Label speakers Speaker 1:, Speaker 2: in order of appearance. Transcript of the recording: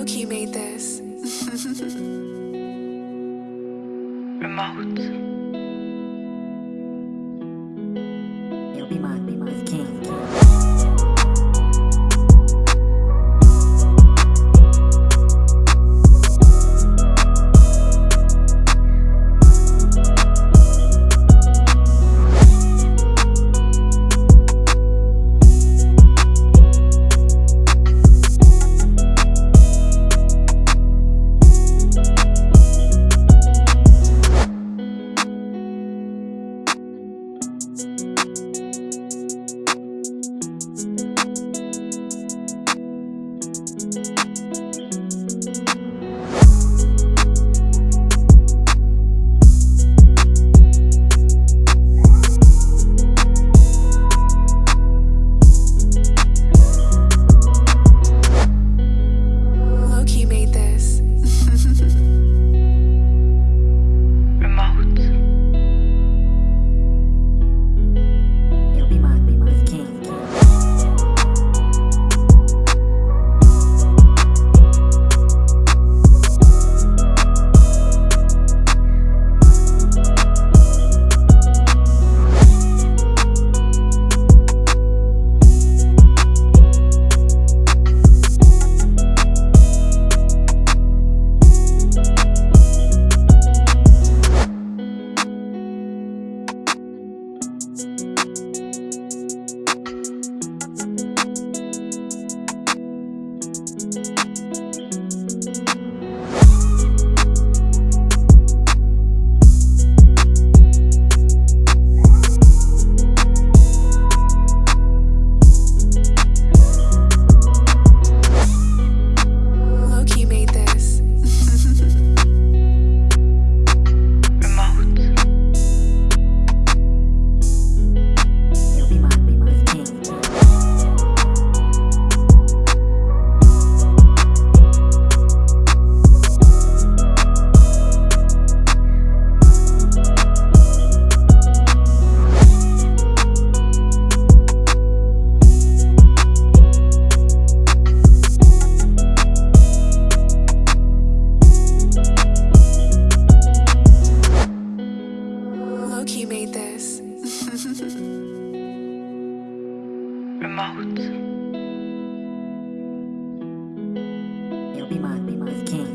Speaker 1: Loki made this.
Speaker 2: Remote.
Speaker 3: You'll be mine, be mine,
Speaker 2: remote.
Speaker 3: You'll be mine, be mine, king.